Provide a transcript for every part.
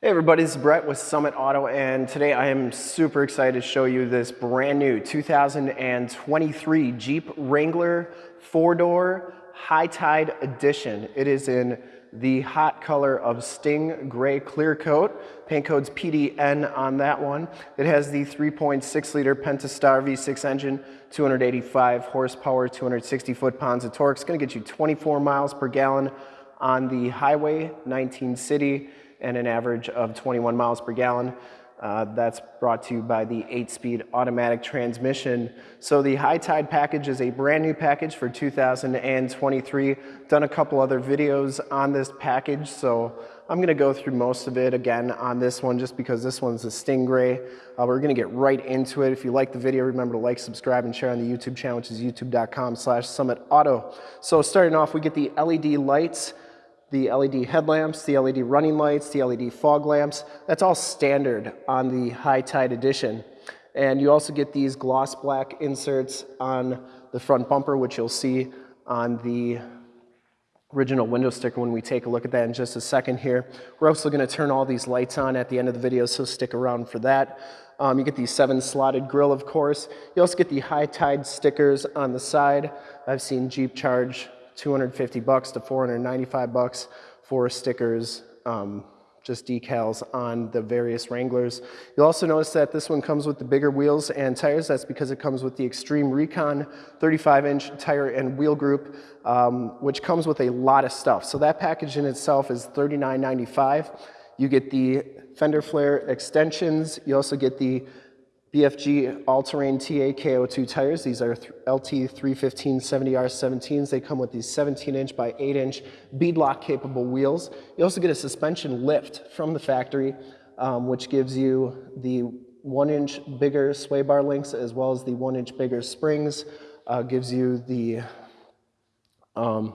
Hey everybody, this is Brett with Summit Auto and today I am super excited to show you this brand new 2023 Jeep Wrangler four-door High Tide Edition. It is in the hot color of Sting Gray Clear Coat. Paint code's PDN on that one. It has the 3.6 liter Pentastar V6 engine, 285 horsepower, 260 foot-pounds of torque. It's gonna get you 24 miles per gallon on the highway, 19 city, and an average of 21 miles per gallon. Uh, that's brought to you by the 8-speed automatic transmission. So the High Tide package is a brand new package for 2023. Done a couple other videos on this package, so I'm gonna go through most of it again on this one just because this one's a Sting Gray. Uh, we're gonna get right into it. If you like the video, remember to like, subscribe, and share on the YouTube channel, which is youtube.com slash summitauto. So starting off, we get the LED lights the LED headlamps, the LED running lights, the LED fog lamps. That's all standard on the High Tide Edition. And you also get these gloss black inserts on the front bumper, which you'll see on the original window sticker when we take a look at that in just a second here. We're also gonna turn all these lights on at the end of the video, so stick around for that. Um, you get the seven slotted grill, of course. You also get the high tide stickers on the side. I've seen Jeep charge 250 bucks to 495 bucks for stickers, um, just decals on the various Wranglers. You'll also notice that this one comes with the bigger wheels and tires. That's because it comes with the Extreme Recon 35-inch tire and wheel group, um, which comes with a lot of stuff. So that package in itself is $39.95. You get the fender flare extensions. You also get the BFG all-terrain TA KO2 tires. These are LT 315 70R17s. They come with these 17-inch by 8-inch beadlock capable wheels. You also get a suspension lift from the factory, um, which gives you the one-inch bigger sway bar links as well as the one-inch bigger springs. Uh, gives you the um,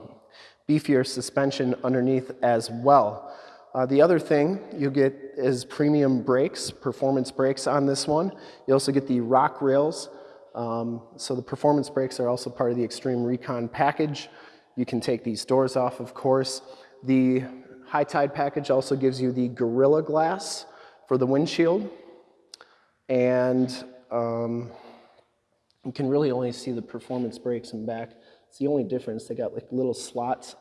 beefier suspension underneath as well. Uh, the other thing you get is premium brakes, performance brakes on this one. You also get the rock rails. Um, so the performance brakes are also part of the Extreme Recon package. You can take these doors off, of course. The High Tide package also gives you the Gorilla Glass for the windshield. And um, you can really only see the performance brakes in back. It's the only difference. They got like little slots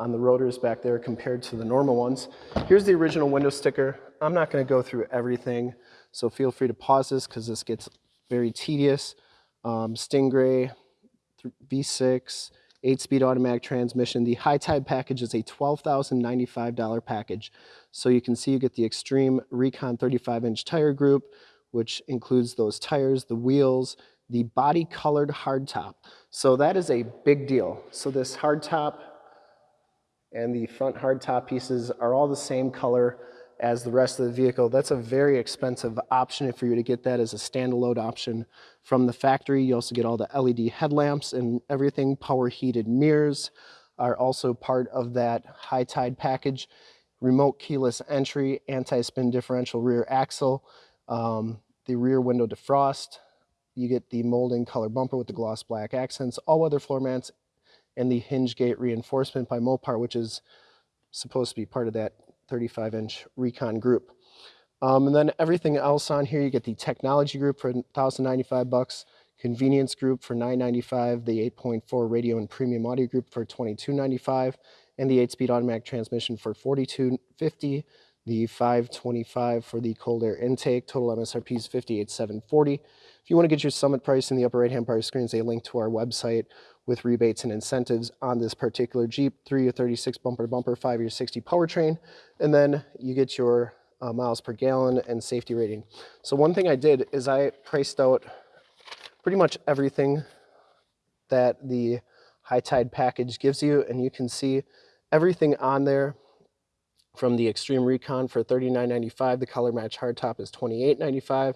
on the rotors back there compared to the normal ones. Here's the original window sticker. I'm not gonna go through everything, so feel free to pause this because this gets very tedious. Um, Sting Gray V6, 8-speed automatic transmission. The High Tide package is a $12,095 package. So you can see you get the Extreme Recon 35-inch tire group, which includes those tires, the wheels, the body colored hardtop. So that is a big deal. So this hardtop and the front hardtop pieces are all the same color as the rest of the vehicle. That's a very expensive option for you to get that as a standalone option from the factory. You also get all the LED headlamps and everything. Power heated mirrors are also part of that high tide package. Remote keyless entry, anti-spin differential rear axle, um, the rear window defrost. You get the molding color bumper with the gloss black accents, all-weather floor mats, and the hinge gate reinforcement by Mopar, which is supposed to be part of that 35 inch Recon group. Um, and then everything else on here, you get the technology group for 1095 bucks, convenience group for 995, the 8.4 radio and premium audio group for 2295, and the 8-speed automatic transmission for 4250, the 525 for the cold air intake. Total MSRP is 58740. If you want to get your summit price in the upper right hand part of the screen is a link to our website with rebates and incentives on this particular Jeep, 3 year 36 bumper to bumper, 5 year 60 powertrain, and then you get your uh, miles per gallon and safety rating. So one thing I did is I priced out pretty much everything that the high tide package gives you, and you can see everything on there from the Extreme Recon for $39.95. The color match hardtop is $28.95.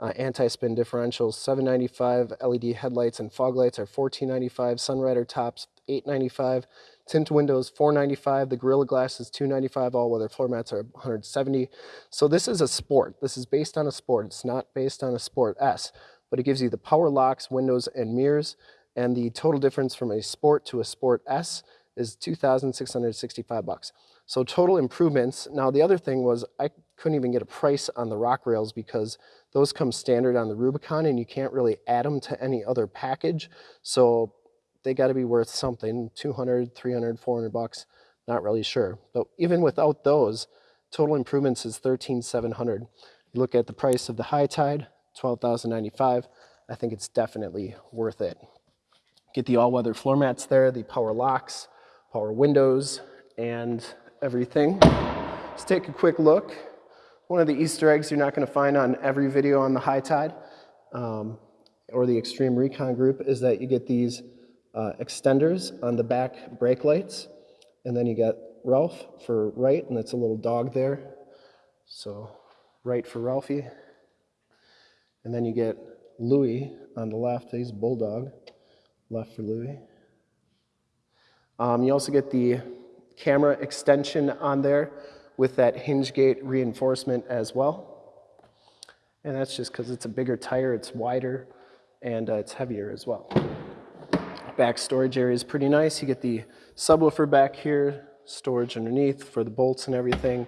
Uh, anti-spin differentials, 795 LED headlights and fog lights are 1495 Sunrider tops, 895 Tint windows, 495 The Gorilla Glass is 295 All-weather floor mats are 170 So this is a sport. This is based on a sport. It's not based on a Sport S, but it gives you the power locks, windows, and mirrors. And the total difference from a Sport to a Sport S is 2,665 bucks. So total improvements. Now the other thing was I couldn't even get a price on the rock rails because those come standard on the Rubicon and you can't really add them to any other package. So they got to be worth something, 200, 300, 400 bucks, not really sure. But even without those, total improvements is 13,700. You look at the price of the high tide, 12,095. I think it's definitely worth it. Get the all-weather floor mats there, the power locks, power windows, and everything. Let's take a quick look. One of the Easter eggs you're not gonna find on every video on the high tide um, or the Extreme Recon group is that you get these uh, extenders on the back brake lights. And then you got Ralph for right, and that's a little dog there. So right for Ralphie. And then you get Louie on the left, he's Bulldog, left for Louie. Um, you also get the camera extension on there with that hinge gate reinforcement as well. And that's just because it's a bigger tire, it's wider, and uh, it's heavier as well. Back storage area is pretty nice. You get the subwoofer back here, storage underneath for the bolts and everything.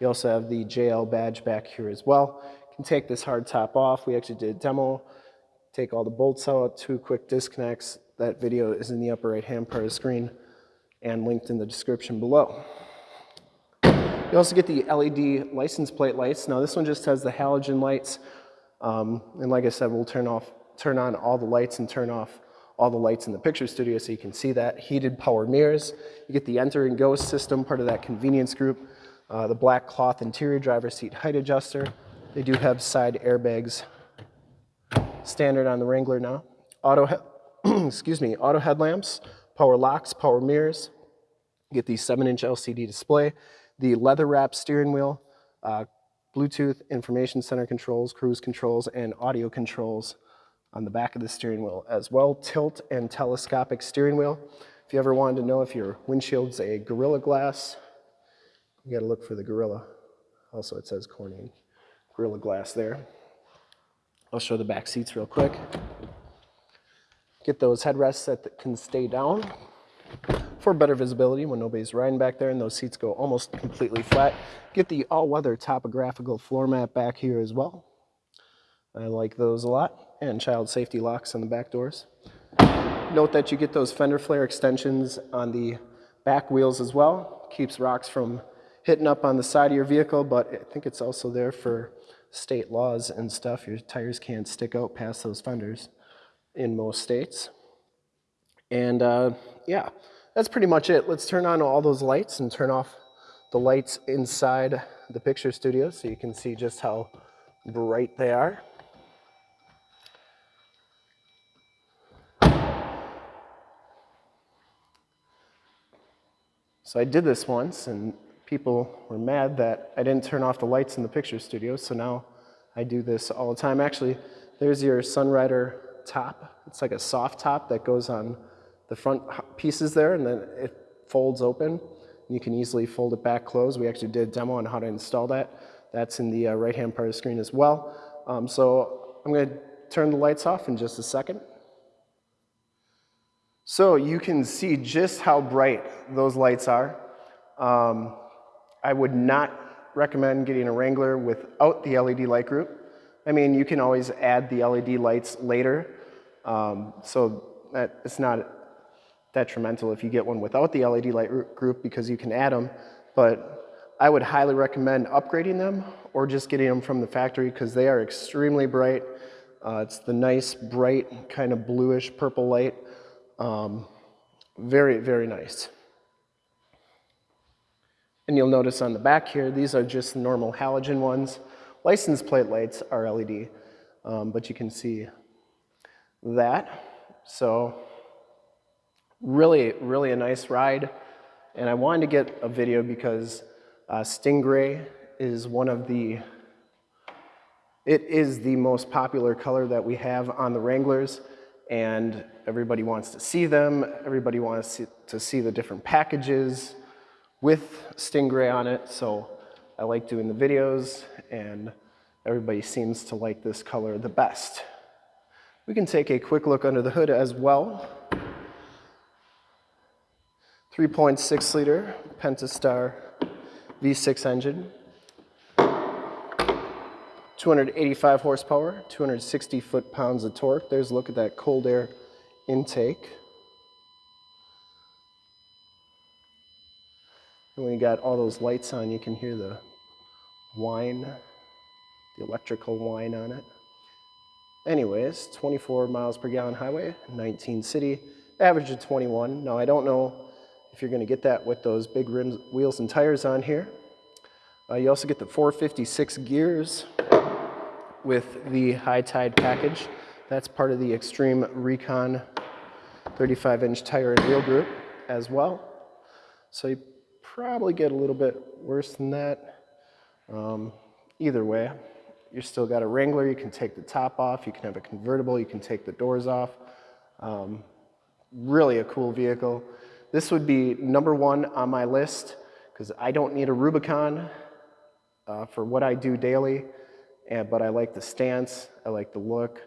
You also have the JL badge back here as well. You can take this hard top off. We actually did a demo. Take all the bolts out, two quick disconnects. That video is in the upper right hand part of the screen and linked in the description below. You also get the LED license plate lights. Now this one just has the halogen lights. Um, and like I said, we'll turn off, turn on all the lights and turn off all the lights in the picture studio so you can see that. Heated power mirrors. You get the enter and go system, part of that convenience group. Uh, the black cloth interior driver seat height adjuster. They do have side airbags standard on the Wrangler now. Auto, excuse me, auto headlamps, power locks, power mirrors. Get the 7-inch LCD display, the leather wrap steering wheel, uh, Bluetooth information center controls, cruise controls, and audio controls on the back of the steering wheel as well. Tilt and telescopic steering wheel. If you ever wanted to know if your windshield's a Gorilla Glass, you gotta look for the Gorilla. Also, it says Corning Gorilla Glass there. I'll show the back seats real quick. Get those headrests that can stay down for better visibility when nobody's riding back there and those seats go almost completely flat. Get the all-weather topographical floor mat back here as well. I like those a lot. And child safety locks on the back doors. Note that you get those fender flare extensions on the back wheels as well. Keeps rocks from hitting up on the side of your vehicle, but I think it's also there for state laws and stuff. Your tires can't stick out past those fenders in most states. And uh, yeah, that's pretty much it. Let's turn on all those lights and turn off the lights inside the picture studio so you can see just how bright they are. So I did this once and people were mad that I didn't turn off the lights in the picture studio, so now I do this all the time. Actually, there's your Sunrider top. It's like a soft top that goes on the front pieces there and then it folds open. You can easily fold it back closed. We actually did a demo on how to install that. That's in the uh, right-hand part of the screen as well. Um, so I'm gonna turn the lights off in just a second. So you can see just how bright those lights are. Um, I would not recommend getting a Wrangler without the LED light group. I mean, you can always add the LED lights later, um, so that it's not detrimental if you get one without the LED light group because you can add them, but I would highly recommend upgrading them or just getting them from the factory because they are extremely bright. Uh, it's the nice, bright, kind of bluish purple light. Um, very, very nice. And you'll notice on the back here, these are just normal halogen ones. License plate lights are LED, um, but you can see that. So Really, really a nice ride. And I wanted to get a video because uh, Sting Gray is one of the, it is the most popular color that we have on the Wranglers and everybody wants to see them. Everybody wants to see the different packages with Sting Gray on it. So I like doing the videos and everybody seems to like this color the best. We can take a quick look under the hood as well. 3.6 liter Pentastar V6 engine. 285 horsepower, 260 foot-pounds of torque. There's a look at that cold air intake. And when you got all those lights on, you can hear the whine, the electrical whine on it. Anyways, 24 miles per gallon highway, 19 city, average of 21. Now I don't know if you're gonna get that with those big rims, wheels and tires on here. Uh, you also get the 456 gears with the high tide package. That's part of the Extreme Recon 35 inch tire and wheel group as well. So you probably get a little bit worse than that. Um, either way, you still got a Wrangler, you can take the top off, you can have a convertible, you can take the doors off. Um, really a cool vehicle. This would be number one on my list because I don't need a Rubicon uh, for what I do daily, and, but I like the stance, I like the look,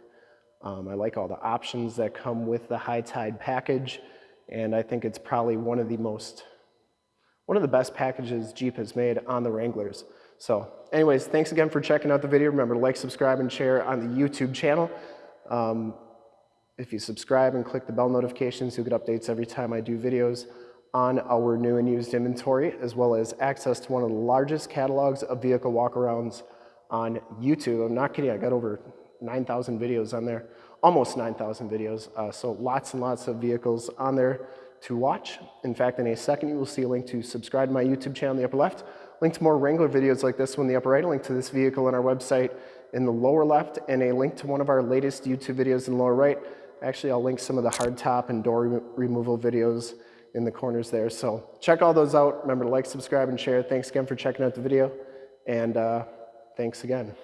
um, I like all the options that come with the high tide package, and I think it's probably one of the most, one of the best packages Jeep has made on the Wranglers. So anyways, thanks again for checking out the video. Remember to like, subscribe, and share on the YouTube channel. Um, if you subscribe and click the bell notifications, you'll get updates every time I do videos on our new and used inventory, as well as access to one of the largest catalogs of vehicle walkarounds on YouTube. I'm not kidding, I got over 9,000 videos on there, almost 9,000 videos. Uh, so lots and lots of vehicles on there to watch. In fact, in a second, you will see a link to subscribe to my YouTube channel in the upper left, link to more Wrangler videos like this one in the upper right, a link to this vehicle on our website in the lower left, and a link to one of our latest YouTube videos in the lower right. Actually, I'll link some of the hardtop and door re removal videos in the corners there. So check all those out. Remember to like, subscribe, and share. Thanks again for checking out the video, and uh, thanks again.